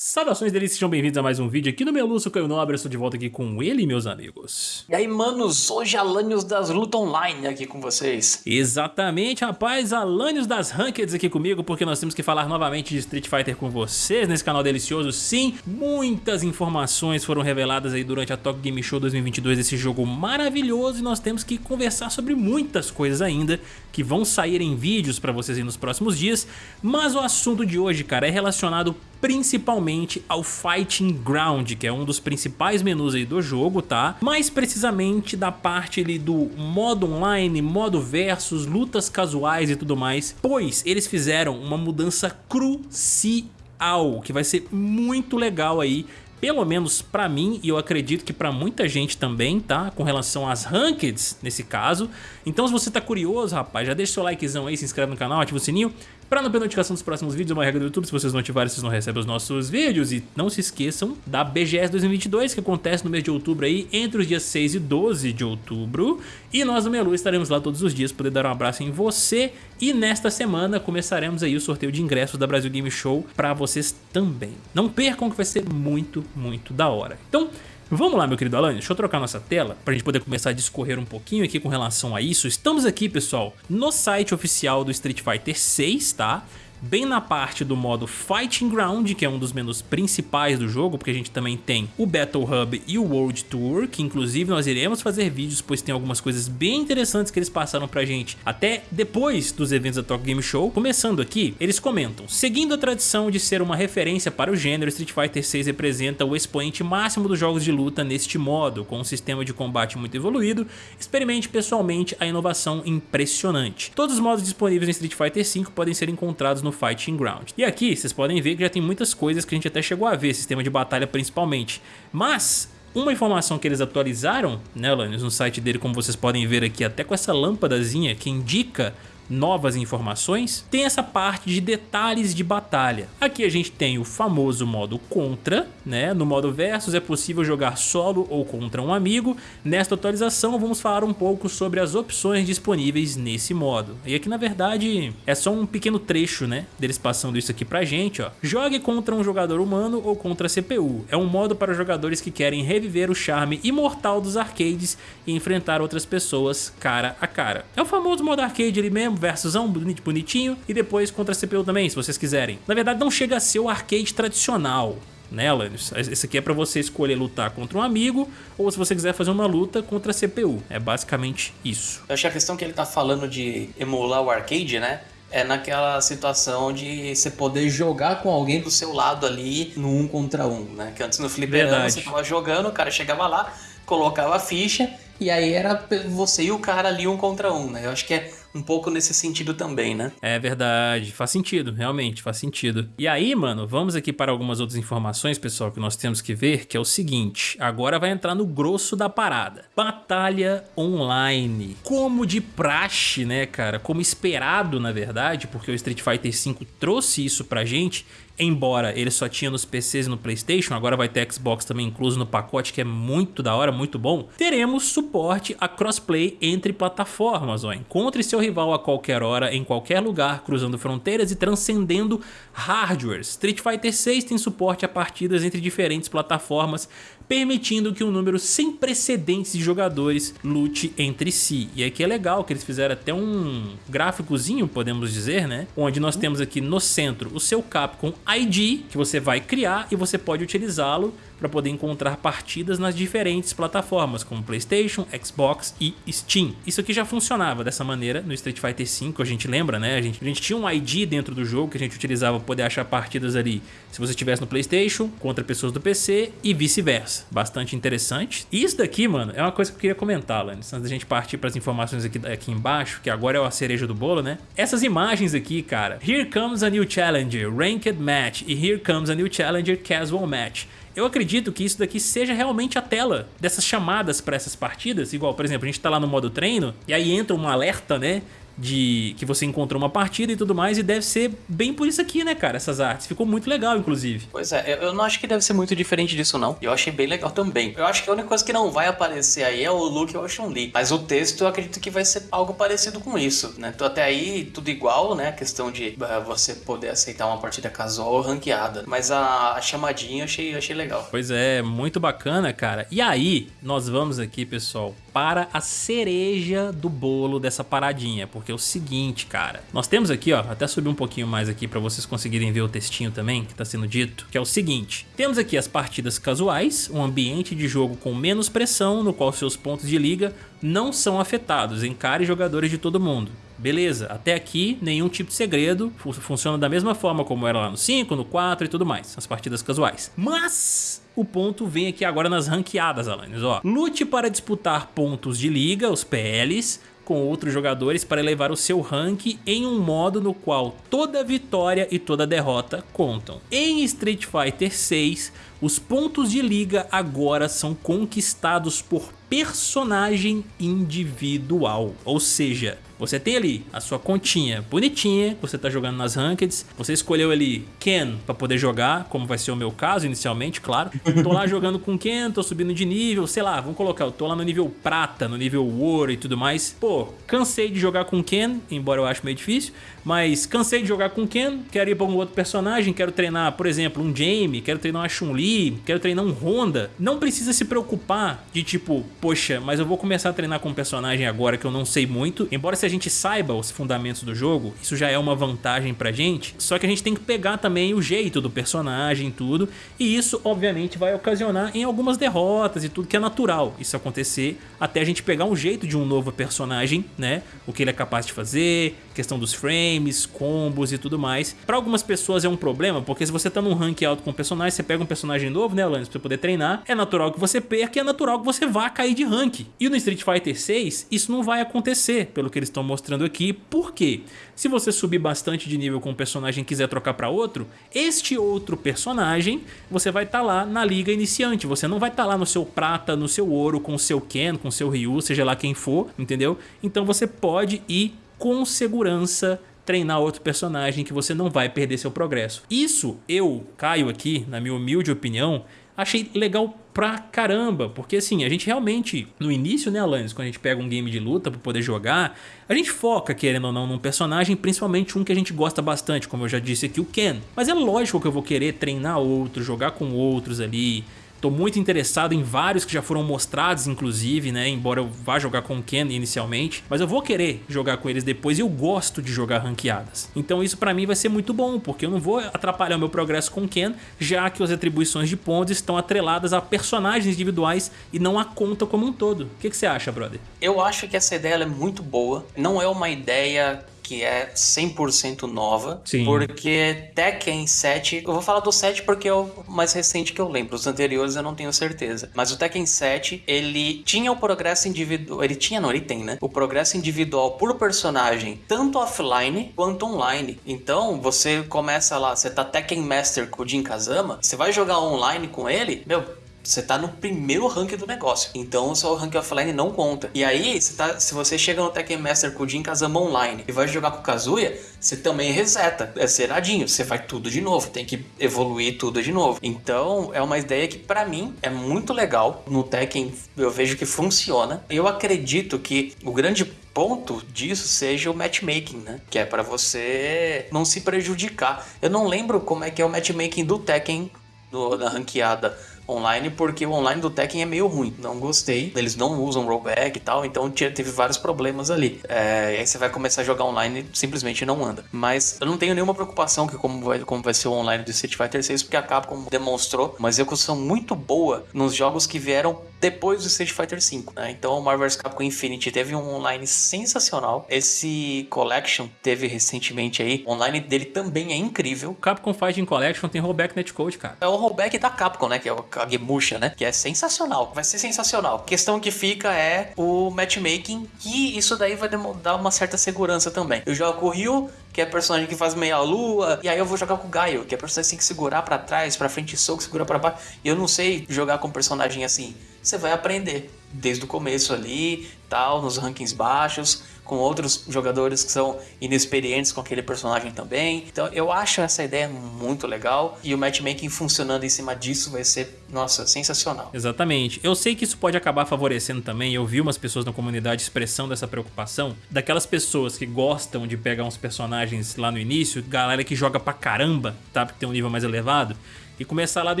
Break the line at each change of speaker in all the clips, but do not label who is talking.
Saudações deles, sejam bem-vindos a mais um vídeo aqui no meu Lúcio Caio Nobre, eu estou de volta aqui com ele, meus amigos.
E aí, manos, hoje Alanios das Luta Online aqui com vocês.
Exatamente, rapaz, Alanios das Rankeds aqui comigo, porque nós temos que falar novamente de Street Fighter com vocês nesse canal delicioso. Sim, muitas informações foram reveladas aí durante a Tokyo Game Show 2022 desse jogo maravilhoso e nós temos que conversar sobre muitas coisas ainda que vão sair em vídeos para vocês aí nos próximos dias, mas o assunto de hoje, cara, é relacionado principalmente ao Fighting Ground, que é um dos principais menus aí do jogo, tá? Mais precisamente da parte ali do modo online, modo versus, lutas casuais e tudo mais, pois eles fizeram uma mudança crucial, que vai ser muito legal aí pelo menos pra mim e eu acredito que pra muita gente também, tá? Com relação às rankeds, nesse caso. Então se você tá curioso, rapaz, já deixa seu likezão aí, se inscreve no canal, ativa o sininho para não perder notificação dos próximos vídeos, é uma regra do YouTube, se vocês não ativarem, vocês não recebem os nossos vídeos. E não se esqueçam da BGS 2022, que acontece no mês de outubro aí, entre os dias 6 e 12 de outubro. E nós do Melu estaremos lá todos os dias, poder dar um abraço em você. E nesta semana começaremos aí o sorteio de ingressos da Brasil Game Show para vocês também. Não percam que vai ser muito, muito da hora. Então... Vamos lá, meu querido Alan, deixa eu trocar nossa tela para a gente poder começar a discorrer um pouquinho aqui com relação a isso. Estamos aqui, pessoal, no site oficial do Street Fighter 6, tá? Bem na parte do modo Fighting Ground, que é um dos menus principais do jogo, porque a gente também tem o Battle Hub e o World Tour, que inclusive nós iremos fazer vídeos, pois tem algumas coisas bem interessantes que eles passaram pra gente até depois dos eventos da Tokyo Game Show. Começando aqui, eles comentam, seguindo a tradição de ser uma referência para o gênero, Street Fighter 6 representa o expoente máximo dos jogos de luta neste modo, com um sistema de combate muito evoluído, experimente pessoalmente a inovação impressionante. Todos os modos disponíveis em Street Fighter 5 podem ser encontrados no no Fighting Ground. E aqui vocês podem ver que já tem muitas coisas que a gente até chegou a ver, sistema de batalha principalmente. Mas uma informação que eles atualizaram, né, Lanius, no site dele, como vocês podem ver aqui, até com essa lâmpadazinha que indica novas informações, tem essa parte de detalhes de batalha. Aqui a gente tem o famoso modo contra, né? No modo versus é possível jogar solo ou contra um amigo. Nesta atualização vamos falar um pouco sobre as opções disponíveis nesse modo. E aqui na verdade é só um pequeno trecho, né? Deles passando isso aqui pra gente, ó. Jogue contra um jogador humano ou contra a CPU. É um modo para jogadores que querem reviver o charme imortal dos arcades e enfrentar outras pessoas cara a cara. É o famoso modo arcade ali mesmo, versusão, bonitinho, e depois contra a CPU também, se vocês quiserem. Na verdade não chega a ser o arcade tradicional, né, Alanis? Esse aqui é para você escolher lutar contra um amigo ou se você quiser fazer uma luta contra a CPU. É basicamente isso.
Eu acho que a questão que ele tá falando de emular o arcade, né? É naquela situação de você poder jogar com alguém do seu lado ali no um contra um, né? Que antes no fliperama você tava jogando, o cara chegava lá, colocava a ficha e aí era você e o cara ali um contra um, né? Eu acho que é um pouco nesse sentido também, né?
É verdade, faz sentido, realmente, faz sentido. E aí, mano, vamos aqui para algumas outras informações, pessoal, que nós temos que ver, que é o seguinte, agora vai entrar no grosso da parada. Batalha online. Como de praxe, né, cara? Como esperado, na verdade, porque o Street Fighter V trouxe isso pra gente, embora ele só tinha nos PCs e no Playstation, agora vai ter Xbox também incluso no pacote, que é muito da hora, muito bom, teremos suporte a crossplay entre plataformas, ó. Encontre seu rival a qualquer hora, em qualquer lugar, cruzando fronteiras e transcendendo hardwares. Street Fighter 6 tem suporte a partidas entre diferentes plataformas, permitindo que um número sem precedentes de jogadores lute entre si. E aqui é legal que eles fizeram até um gráficozinho, podemos dizer, né? Onde nós temos aqui no centro o seu Capcom ID, que você vai criar e você pode utilizá-lo para poder encontrar partidas nas diferentes plataformas, como Playstation, Xbox e Steam. Isso aqui já funcionava dessa maneira no Street Fighter V, a gente lembra, né? A gente, a gente tinha um ID dentro do jogo que a gente utilizava para poder achar partidas ali, se você estivesse no Playstation, contra pessoas do PC e vice-versa. Bastante interessante. E isso daqui, mano, é uma coisa que eu queria comentar, Lannis, antes da gente partir para as informações aqui, aqui embaixo, que agora é a cereja do bolo, né? Essas imagens aqui, cara, Here Comes a New Challenger, Ranked Match e Here Comes a New Challenger Casual Match. Eu acredito que isso daqui seja realmente a tela dessas chamadas para essas partidas, igual, por exemplo, a gente tá lá no modo treino e aí entra um alerta, né? De que você encontrou uma partida e tudo mais, e deve ser bem por isso aqui, né, cara, essas artes. Ficou muito legal, inclusive.
Pois é, eu não acho que deve ser muito diferente disso, não. Eu achei bem legal também. Eu acho que a única coisa que não vai aparecer aí é o Luke ou a Chun-Li. Mas o texto eu acredito que vai ser algo parecido com isso, né? Então até aí tudo igual, né? A questão de uh, você poder aceitar uma partida casual ou ranqueada. Mas a, a chamadinha eu achei, eu achei legal.
Pois é, muito bacana, cara. E aí, nós vamos aqui, pessoal, para a cereja do bolo dessa paradinha, porque é o seguinte, cara, nós temos aqui, ó, até subir um pouquinho mais aqui para vocês conseguirem ver o textinho também que tá sendo dito, que é o seguinte, temos aqui as partidas casuais, um ambiente de jogo com menos pressão, no qual seus pontos de liga não são afetados, encare jogadores de todo mundo. Beleza, até aqui nenhum tipo de segredo, funciona da mesma forma como era lá no 5, no 4 e tudo mais, as partidas casuais. Mas o ponto vem aqui agora nas ranqueadas, Alanis, ó. Lute para disputar pontos de liga, os PLs, com outros jogadores para elevar o seu rank em um modo no qual toda vitória e toda derrota contam. Em Street Fighter 6, os pontos de liga agora são conquistados por personagem individual, ou seja, você tem ali a sua continha bonitinha, você tá jogando nas rankeds, você escolheu ali Ken para poder jogar, como vai ser o meu caso inicialmente, claro. Tô lá jogando com Ken, tô subindo de nível, sei lá, vamos colocar, eu tô lá no nível prata, no nível ouro e tudo mais. Pô, cansei de jogar com Ken, embora eu acho meio difícil, mas cansei de jogar com Ken, quero ir para um outro personagem, quero treinar, por exemplo, um Jamie, quero treinar uma Chun-Li, quero treinar um Honda. Não precisa se preocupar de tipo, poxa, mas eu vou começar a treinar com um personagem agora que eu não sei muito, embora seja a gente saiba os fundamentos do jogo, isso já é uma vantagem pra gente, só que a gente tem que pegar também o jeito do personagem e tudo, e isso obviamente vai ocasionar em algumas derrotas e tudo que é natural isso acontecer, até a gente pegar um jeito de um novo personagem, né, o que ele é capaz de fazer, questão dos frames, combos e tudo mais. Pra algumas pessoas é um problema, porque se você tá num rank alto com um personagem, você pega um personagem novo, né, Alanis, pra você poder treinar, é natural que você perca e é natural que você vá cair de rank. E no Street Fighter 6, isso não vai acontecer, pelo que eles estão mostrando aqui. Por quê? Se você subir bastante de nível com um personagem e quiser trocar para outro, este outro personagem, você vai estar tá lá na liga iniciante. Você não vai estar tá lá no seu prata, no seu ouro, com o seu Ken, com o seu Ryu, seja lá quem for, entendeu? Então você pode ir com segurança treinar outro personagem que você não vai perder seu progresso. Isso eu, Caio aqui, na minha humilde opinião, achei legal pra caramba, porque assim, a gente realmente, no início, né, Alanis, quando a gente pega um game de luta pra poder jogar, a gente foca, querendo ou não, num personagem, principalmente um que a gente gosta bastante, como eu já disse aqui, o Ken. Mas é lógico que eu vou querer treinar outro, jogar com outros ali, Tô muito interessado em vários que já foram mostrados, inclusive, né? Embora eu vá jogar com o Ken inicialmente. Mas eu vou querer jogar com eles depois e eu gosto de jogar ranqueadas. Então isso pra mim vai ser muito bom, porque eu não vou atrapalhar o meu progresso com o Ken, já que as atribuições de pontos estão atreladas a personagens individuais e não a conta como um todo. O que, que você acha, brother?
Eu acho que essa ideia é muito boa. Não é uma ideia que é 100% nova, Sim. porque Tekken 7, eu vou falar do 7 porque é o mais recente que eu lembro, os anteriores eu não tenho certeza, mas o Tekken 7, ele tinha o progresso individual, ele tinha, não, ele tem, né? O progresso individual por personagem, tanto offline quanto online. Então, você começa lá, você tá Tekken Master com o Jin Kazama, você vai jogar online com ele, meu, você tá no primeiro rank do negócio. Então o seu rank offline não conta. E aí, você tá, se você chega no Tekken Master com o Jin Kazama online e vai jogar com o Kazuya, você também reseta. É zeradinho. Você vai tudo de novo. Tem que evoluir tudo de novo. Então, é uma ideia que para mim é muito legal. No Tekken eu vejo que funciona. Eu acredito que o grande ponto disso seja o matchmaking, né? Que é para você não se prejudicar. Eu não lembro como é que é o matchmaking do Tekken do, da ranqueada online, porque o online do Tekken é meio ruim. Não gostei. Eles não usam rollback e tal, então teve vários problemas ali. É, aí você vai começar a jogar online e simplesmente não anda. Mas eu não tenho nenhuma preocupação que como vai, como vai ser o online do Street Fighter 6, porque a Capcom demonstrou uma execução muito boa nos jogos que vieram depois do Street Fighter 5, né? Então o Marvel vs Capcom Infinity teve um online sensacional. Esse Collection teve recentemente aí, o online dele também é incrível.
Capcom Fighting Collection tem rollback netcode, cara.
É o rollback da Capcom, né? Que é o Kagemusha, né? Que é sensacional. Vai ser sensacional. A questão que fica é o matchmaking, que isso daí vai dar uma certa segurança também. Eu jogo com o Ryu, que é personagem que faz meia lua, e aí eu vou jogar com o Gaio, que é personagem que tem que segurar para trás, para frente soco, segurar para baixo. E eu não sei jogar com personagem assim. Você vai aprender desde o começo ali, tal, nos rankings baixos com outros jogadores que são inexperientes com aquele personagem também. Então eu acho essa ideia muito legal e o matchmaking funcionando em cima disso vai ser, nossa, sensacional.
Exatamente. Eu sei que isso pode acabar favorecendo também, eu vi umas pessoas na comunidade expressando essa preocupação, daquelas pessoas que gostam de pegar uns personagens lá no início, galera que joga pra caramba, tá? Porque tem um nível mais elevado, e começar lá do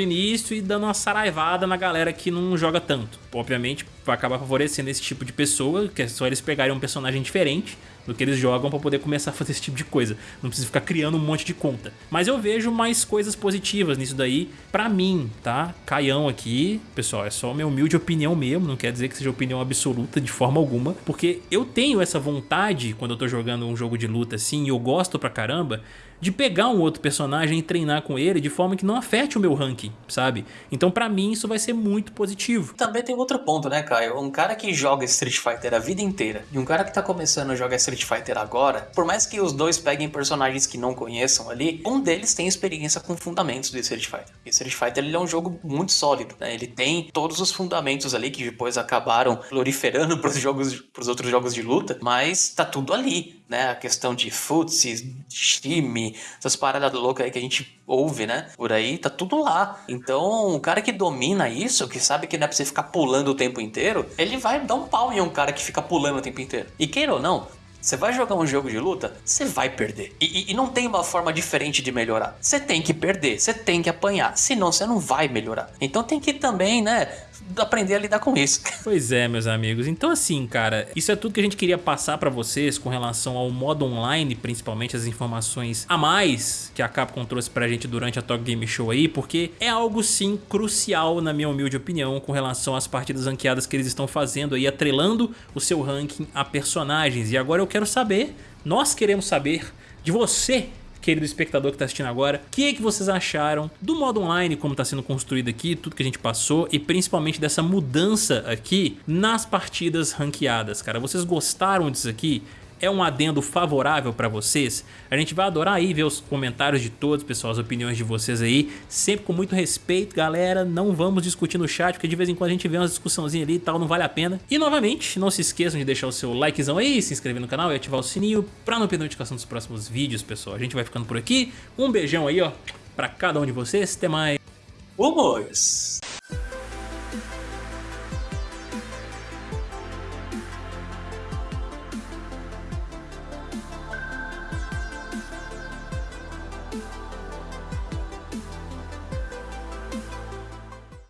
início e dando uma saraivada na galera que não joga tanto. Obviamente vai acabar favorecendo esse tipo de pessoa, que é só eles pegarem um personagem diferente do que eles jogam para poder começar a fazer esse tipo de coisa. Não precisa ficar criando um monte de conta. Mas eu vejo mais coisas positivas nisso daí pra mim, tá? Caião aqui, pessoal, é só minha humilde opinião mesmo, não quer dizer que seja opinião absoluta de forma alguma, porque eu tenho essa vontade quando eu tô jogando um jogo de luta assim e eu gosto pra caramba, de pegar um outro personagem e treinar com ele de forma que não afete o meu ranking, sabe? Então pra mim isso vai ser muito positivo.
Também tem outro ponto, né, Caio? Um cara que joga Street Fighter a vida inteira e um cara que tá começando a jogar Street Fighter agora, por mais que os dois peguem personagens que não conheçam ali, um deles tem experiência com fundamentos do Street Fighter. E Street Fighter ele é um jogo muito sólido, né? Ele tem todos os fundamentos ali que depois acabaram proliferando pros, jogos, pros outros jogos de luta, mas tá tudo ali, né? A questão de futsi, time, essas paradas loucas aí que a gente ouve, né? Por aí, tá tudo lá. Então, o cara que domina isso, que sabe que não é pra você ficar pulando o tempo inteiro, ele vai dar um pau em um cara que fica pulando o tempo inteiro. E queira ou não, você vai jogar um jogo de luta, você vai perder. E, e, e, não tem uma forma diferente de melhorar. Você tem que perder, você tem que apanhar, senão você não vai melhorar. Então tem que também, né, aprender a lidar com isso.
Pois é, meus amigos. Então assim, cara, isso é tudo que a gente queria passar pra vocês com relação ao modo online, principalmente as informações a mais que a Capcom trouxe pra gente durante a Talk Game Show aí, porque é algo sim crucial, na minha humilde opinião, com relação às partidas ranqueadas que eles estão fazendo aí, atrelando o seu ranking a personagens. E agora eu quero saber, nós queremos saber de você querido espectador que está assistindo agora, o que, é que vocês acharam do modo online, como está sendo construído aqui, tudo que a gente passou e principalmente dessa mudança aqui nas partidas ranqueadas, cara. Vocês gostaram disso aqui? É um adendo favorável para vocês? A gente vai adorar aí ver os comentários de todos, pessoal, as opiniões de vocês aí, sempre com muito respeito, galera, não vamos discutir no chat, porque de vez em quando a gente vê umas discussãozinhas ali e tal, não vale a pena. E novamente, não se esqueçam de deixar o seu likezão aí, se inscrever no canal e ativar o sininho para não perder notificação dos próximos vídeos, pessoal. A gente vai ficando por aqui, um beijão aí, ó, para cada um de vocês, até mais.
Vamos!